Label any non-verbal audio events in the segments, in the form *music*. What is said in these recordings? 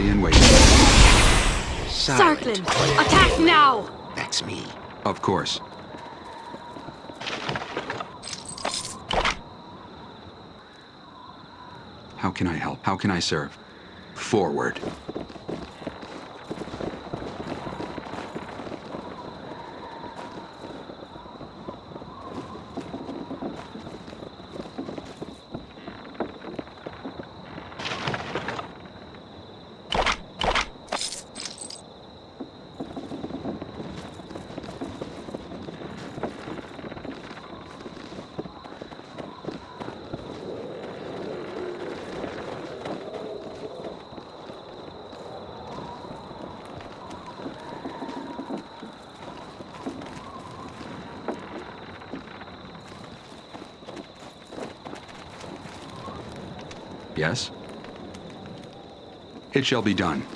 Ready and waiting. Sarklin, attack now! That's me. Of course. How can I help? How can I serve? Forward. Yes? It shall be done.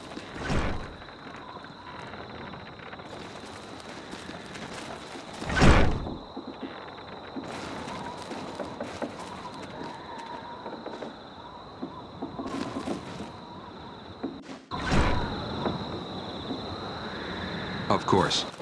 Of course.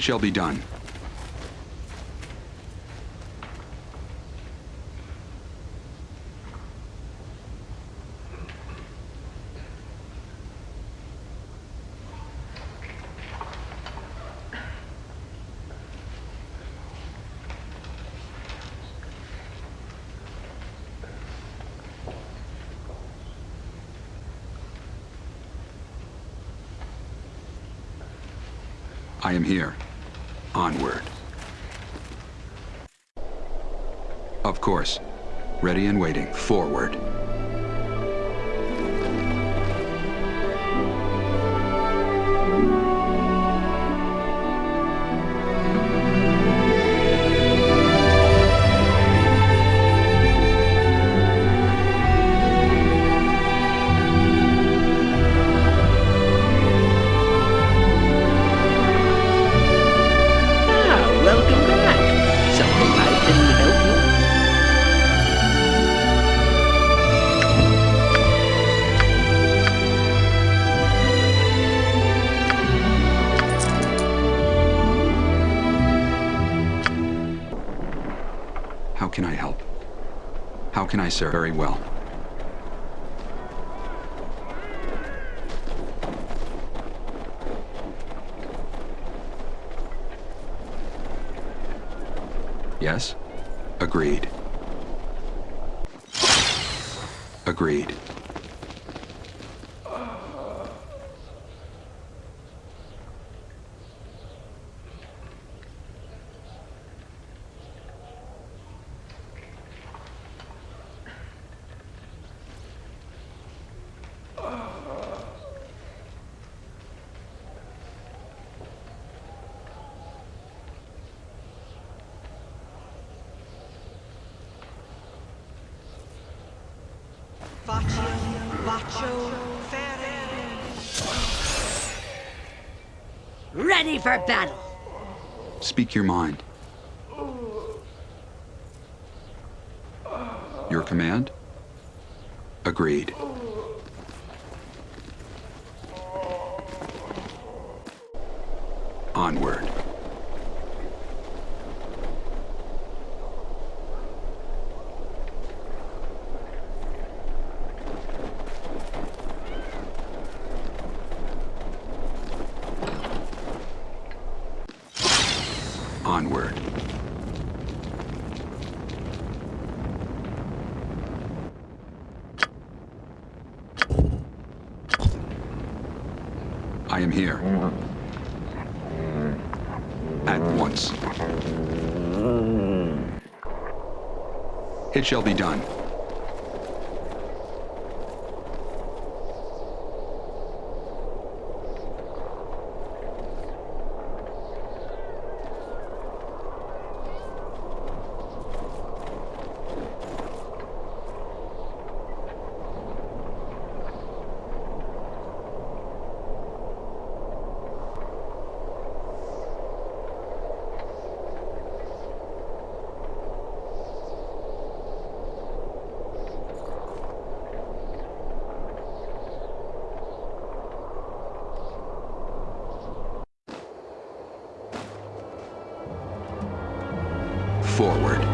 It shall be done. I am here. Onward. Of course. Ready and waiting. Forward. Can I help? How can I serve very well? Yes? Agreed. Agreed. Faccio, faccio, fere. Ready for battle. Speak your mind. Your command? Agreed. Onward. I am here. At once. It shall be done. Forward.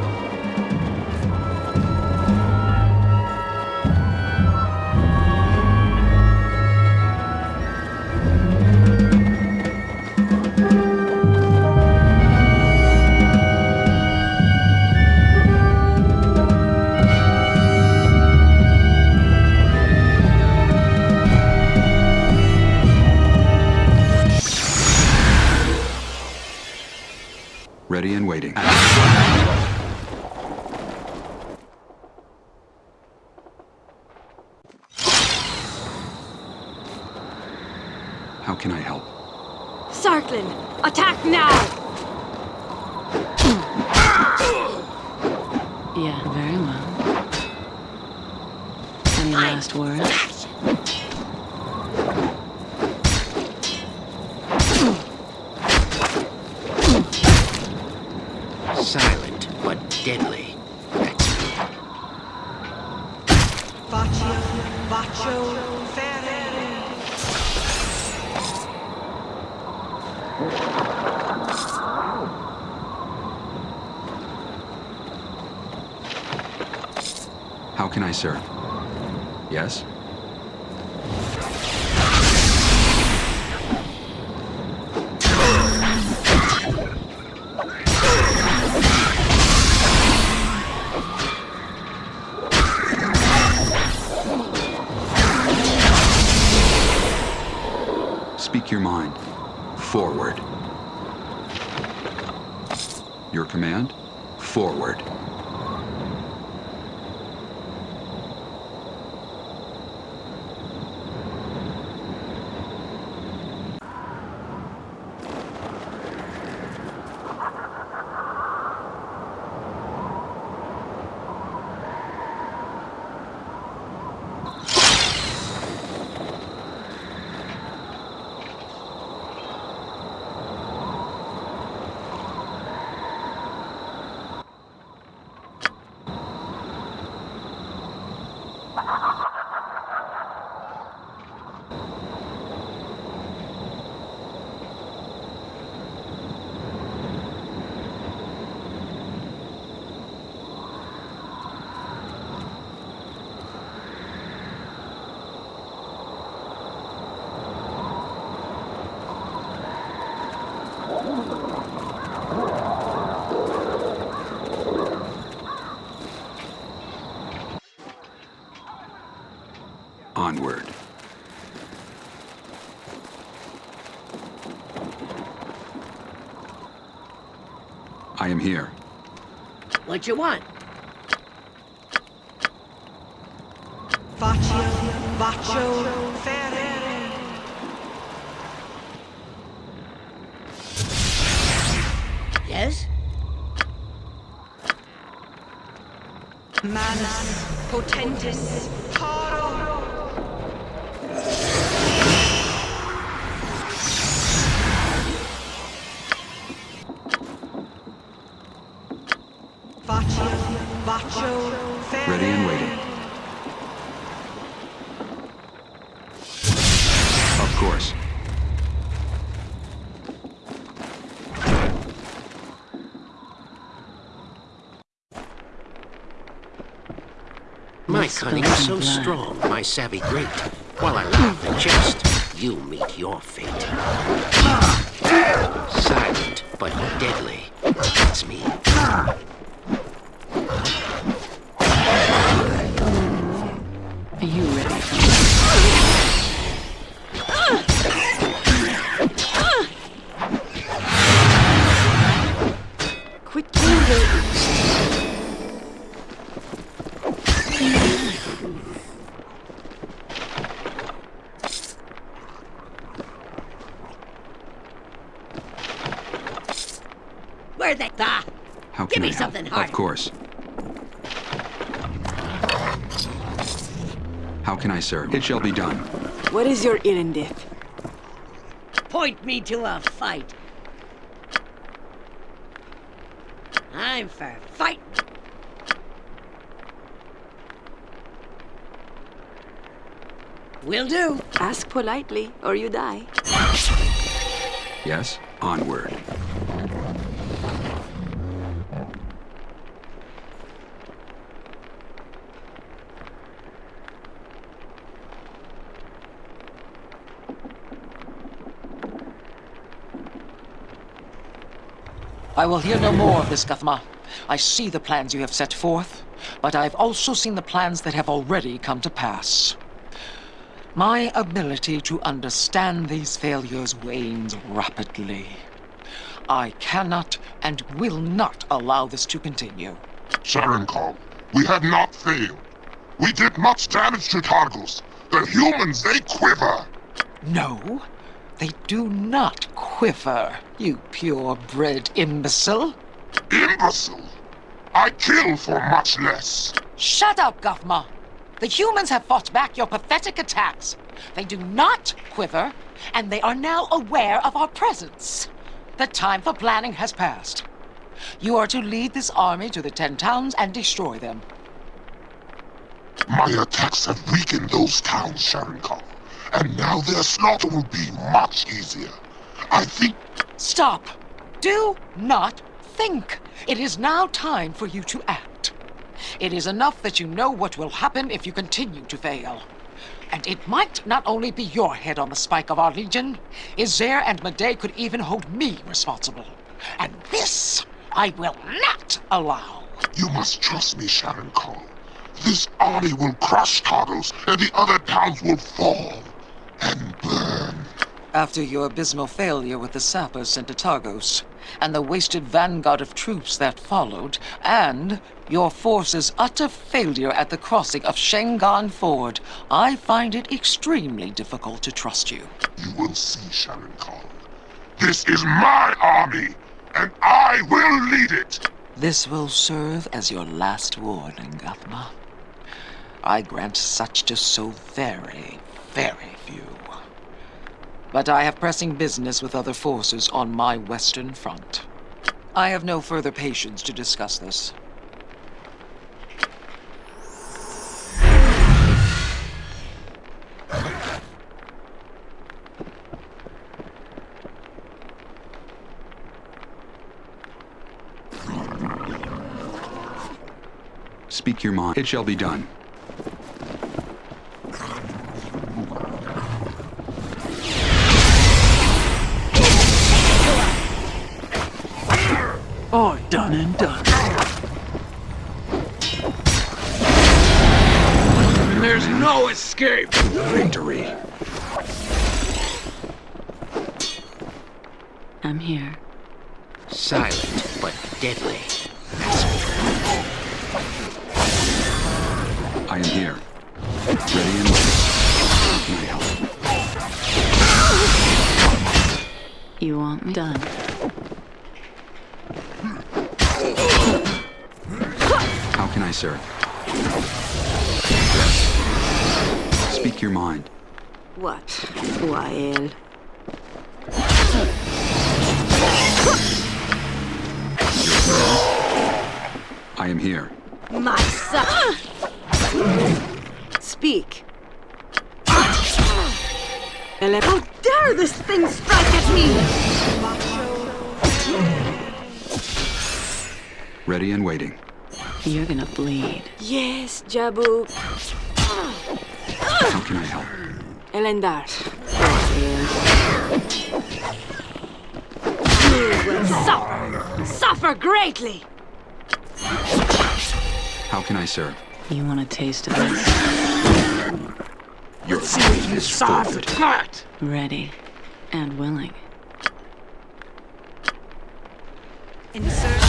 Deadly. That's me. Faccio, faccio. How can I serve? Yes? Speak your mind. Forward. Your command? Forward. Onward. I am here. What you want? Faccio, faccio, fere. Yes? Manus, potentis, strong, my savvy great. While I laugh and jest, you meet your fate. Silent, but deadly. That's me. Where they? Ah, How Give can me I help? something harder. Of course. How can I serve? It shall be done. What is your errand? point me to a fight. I'm for fight. Will do. Ask politely, or you die. Yes? Onward. I will hear no more of this, Guthma. I see the plans you have set forth, but I've also seen the plans that have already come to pass. My ability to understand these failures wanes rapidly. I cannot and will not allow this to continue. Sherincal, we have not failed. We did much damage to Targos. The humans, they quiver. No, they do not quiver, you purebred imbecile. Imbecile. I kill for much less. Shut up, Guthma! The humans have fought back your pathetic attacks. They do not quiver, and they are now aware of our presence. The time for planning has passed. You are to lead this army to the Ten Towns and destroy them. My attacks have weakened those towns, Sherincal. And now their slaughter will be much easier. I think Stop! Do not think! It is now time for you to act. It is enough that you know what will happen if you continue to fail. And it might not only be your head on the spike of our legion, Isair and Madae could even hold me responsible. And this I will not allow. you must trust me, Sherincal. This army will crush Targos, and the other towns will fall and burn. After your abysmal failure with the sappers sent to Targos, and the wasted vanguard of troops that followed, and your force's utter failure at the crossing of Shaengarne Ford, I find it extremely difficult to trust you. You will see, Sherincal. This is my army, and I will lead it. This will serve as your last warning, Guthma. I grant such to so very, very few. But I have pressing business with other forces on my western front. I have no further patience to discuss this. Speak your mind. It shall be done. Oh, done and done. There's no escape. Victory. I'm here. Silent, but deadly. I am here. Ready and waiting. How can I help? You want me done? necessary. Speak your mind. What? Wael? I am here. My son! Speak. How dare this thing strike at me! Ready and waiting. You're gonna bleed. Yes, Jabu. How can I help? Elendar. You will suffer. Suffer greatly. How can I serve? You want a taste of this? Your faith is forfeit. Ready and willing. Insurgents, culture, imperium.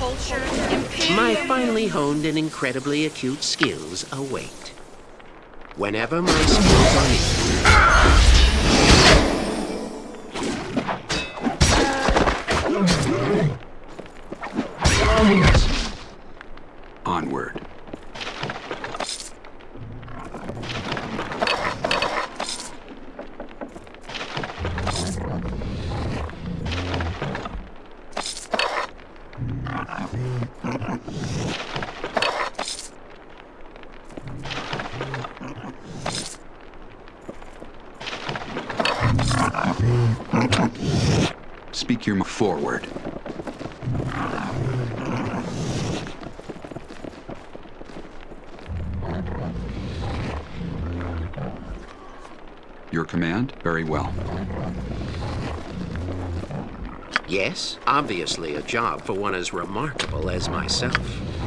My finely honed and incredibly acute skills await. Whenever my *laughs* skills are needed, Your command? Very well. yes, obviously a job for one as remarkable as myself.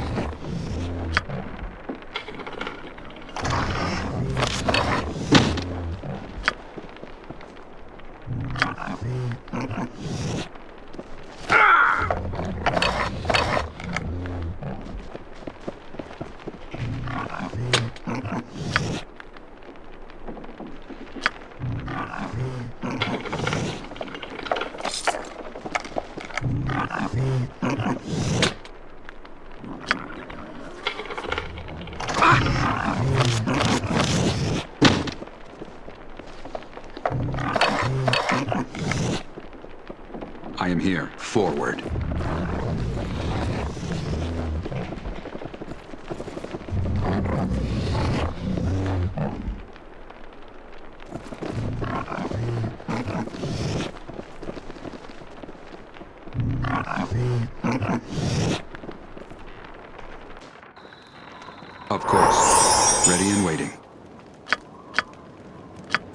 Of course. Ready and waiting.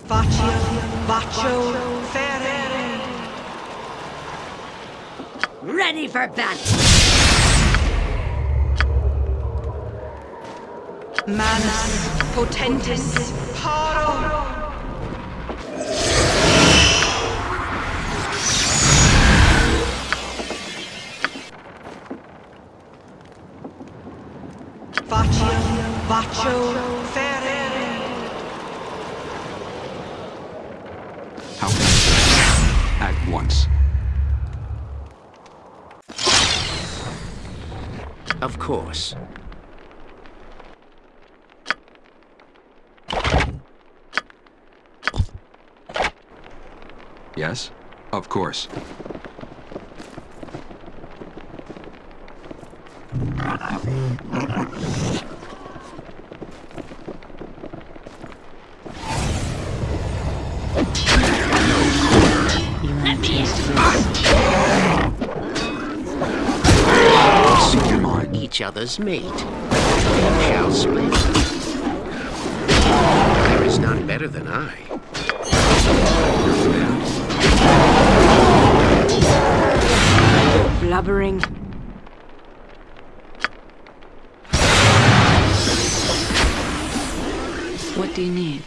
Faccio, Baccio, Ferere. Ready for battle. Manus, Potentis, Paro. Faccio, Baccio, Ferere. How can I serve? At once. Of course. Yes? Of course. Other's. We shall split. There is none better than I. Blubbering. What do you need?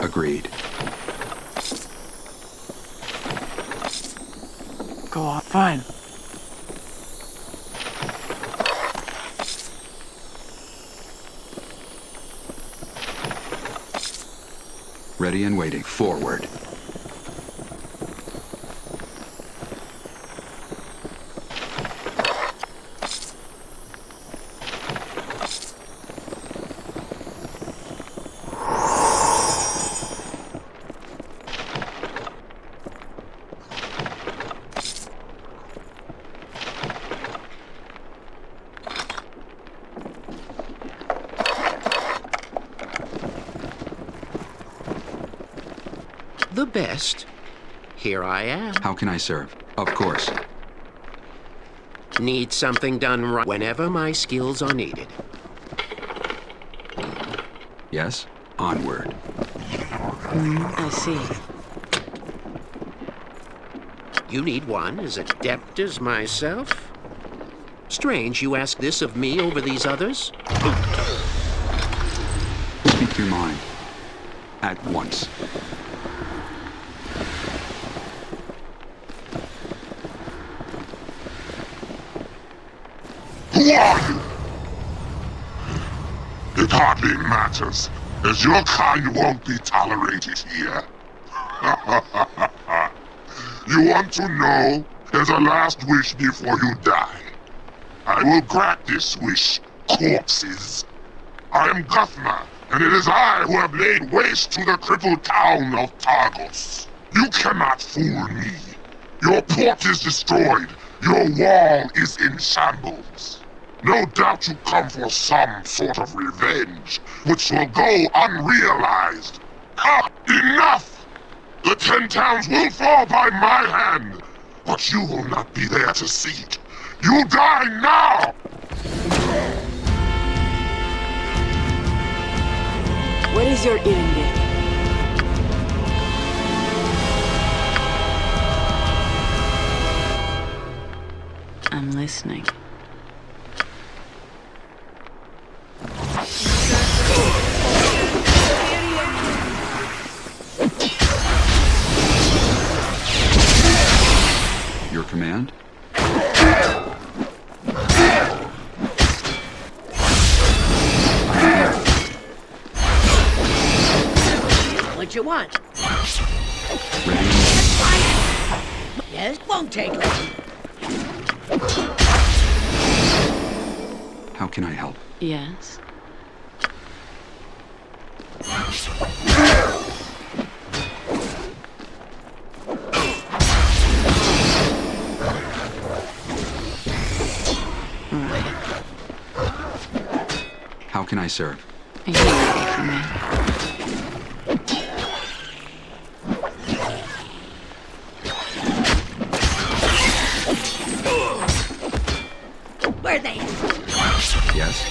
Agreed. Go on, fine. Waiting. Forward. The here I am. How can I serve? Of course. Need something done right whenever my skills are needed. Yes? Onward. Hmm, I see. You need one as adept as myself? Strange you ask this of me over these others? Speak your mind. At once. Who are you? It hardly matters, as your kind won't be tolerated here. *laughs* you want to know as a last wish before you die? I will grant this wish, corpses. I am Guthma, and it is I who have laid waste to the crippled town of Targos. You cannot fool me. Your port is destroyed. Your wall is in shambles. No doubt you come for some sort of revenge, which will go unrealized. Ah, enough! The ten towns will fall by my hand, but you will not be there to see it. You die now! What is your errand? I'm listening. Your command? What you want? Ready? Yes, won't take long. How can I help? Yes? I serve? Are you ready for me? Where they? Yes?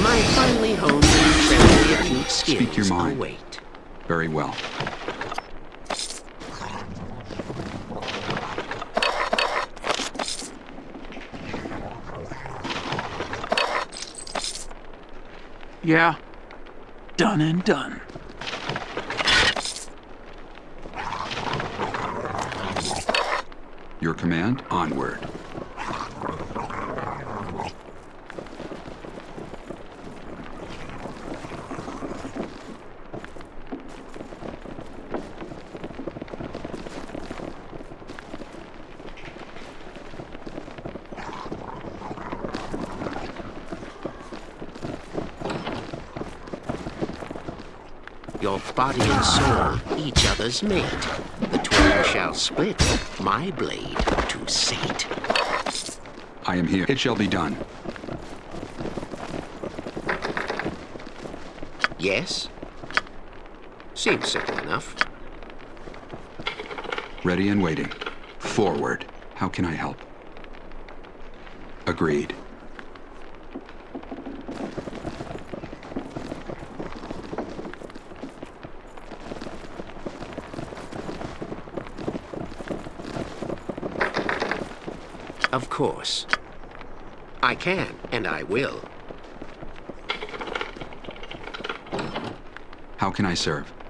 My finely honed and incredibly acute skills Speak your mind. await. Very well. Yeah. Done and done. Your command? Onward. Your body and soul, each other's mate. The twain shall split, my blade to sate. I am here. It shall be done. Yes? Seems simple enough. Ready and waiting. Forward. How can I help? Agreed. Of course. I can, and I will. How can I serve?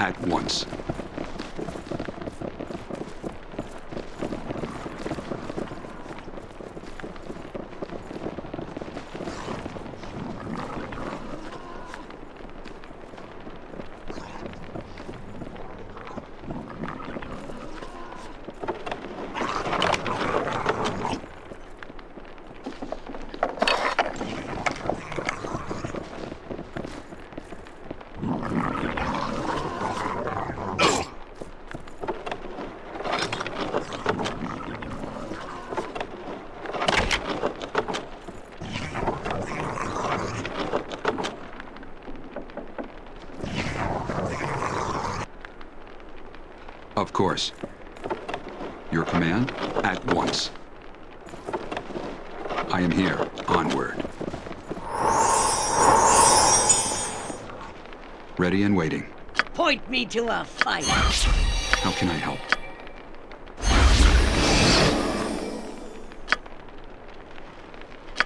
At once. Of course. Your command? At once. I am here. Onward. Ready and waiting. Point me to a fight. How can I help?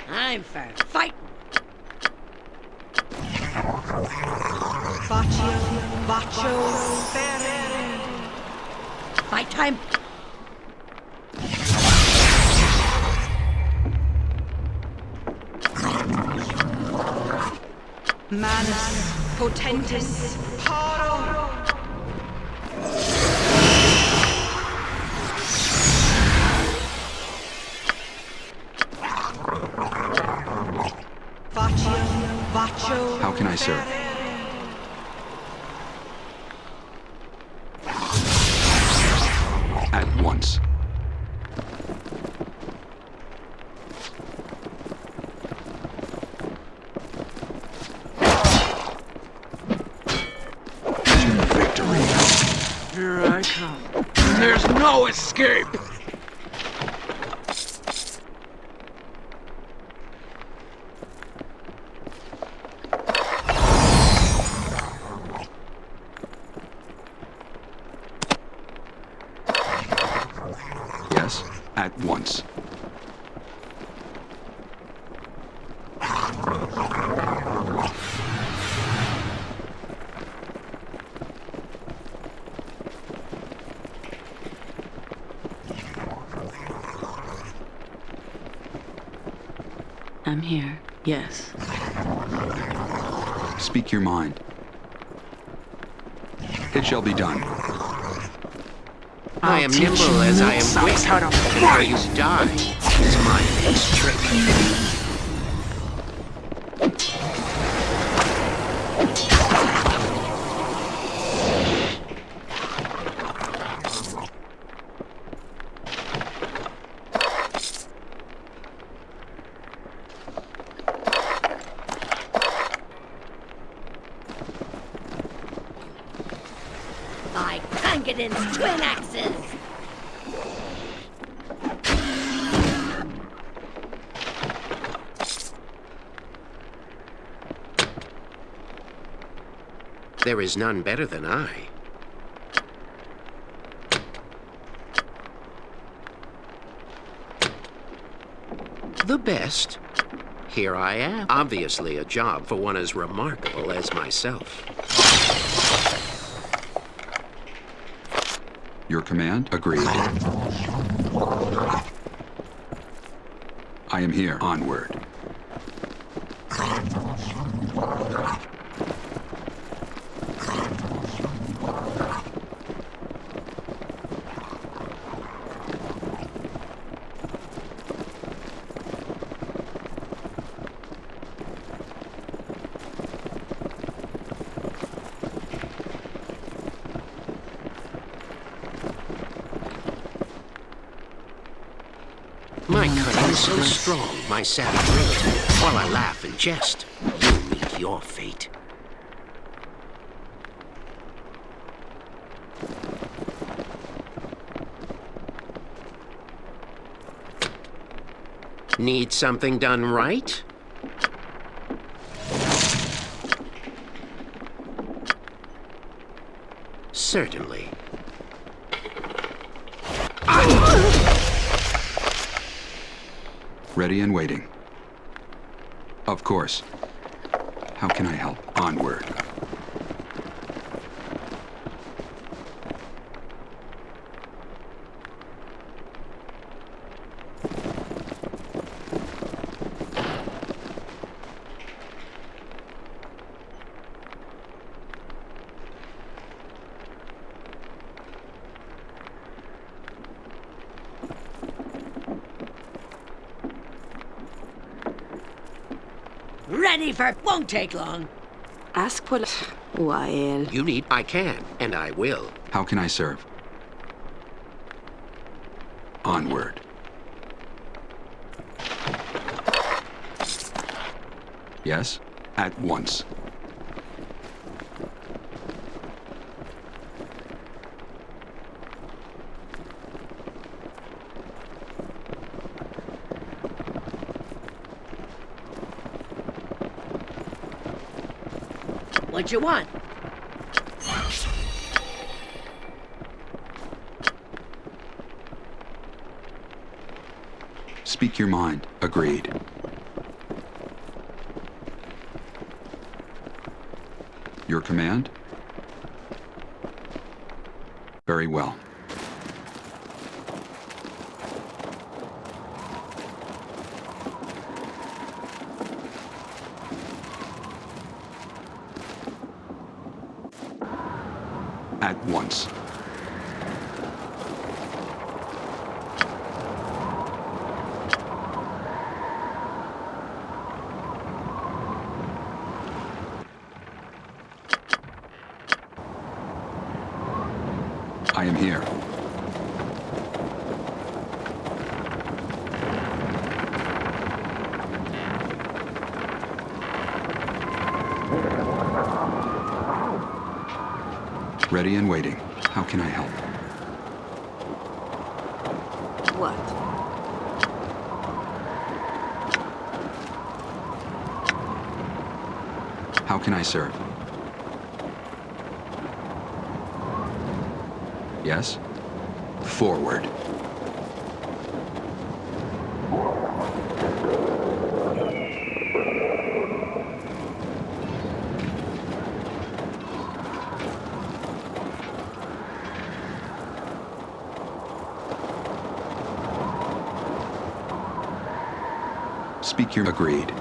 I'm for fighting. Baccio, Baccio, Fight time. Manus, Potentis, Paro. How can I serve? Ferere. At once. To victory. Here I come. And there's no escape! Yes, at once. I'm here. Yes. Speak your mind. It shall be done. I am nimble as I am quick. how to And you die is my next trick. By Clangeddin's twin axes. There is none better than I. The best? Here I am. Obviously a job for one as remarkable as myself. Your command? Agreed. I am here. Onward. My cunning strong, my savage wit. While I laugh and jest, you'll meet your fate. Need something done right? Certainly. Ready and waiting. Of course. How can I help? Onward. Ready. Won't take long. Ask what... While... You need... I can, and I will. How can I serve? Onward. Yes? At once. What you want? Speak your mind. Agreed. Your command? Very well. At once. I am here. Ready and waiting. How can I help? What? How can I serve? Yes? Forward. Speak your agreed.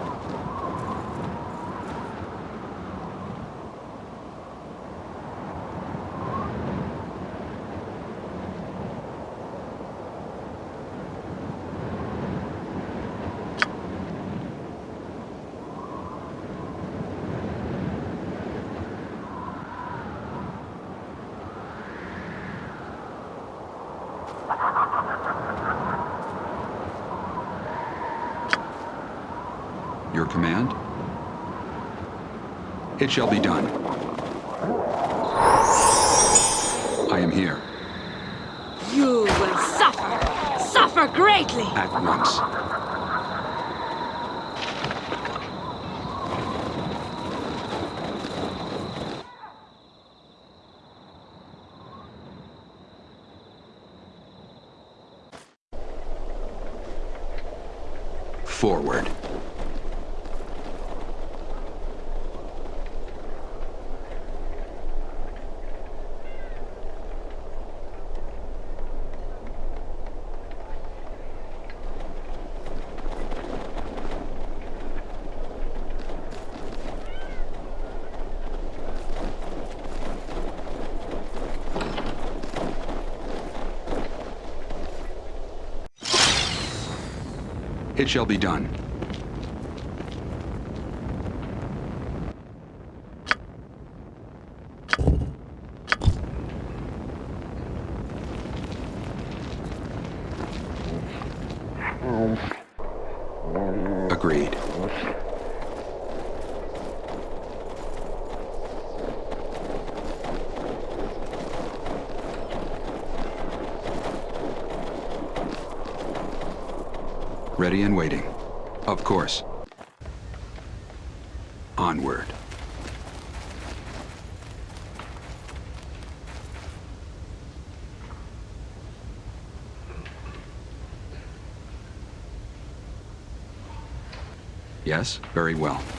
Your command? It shall be done. I am here. You will suffer. Suffer greatly. At once. Forward. It shall be done. Agreed. Ready and waiting. Of course. Onward. Yes, very well.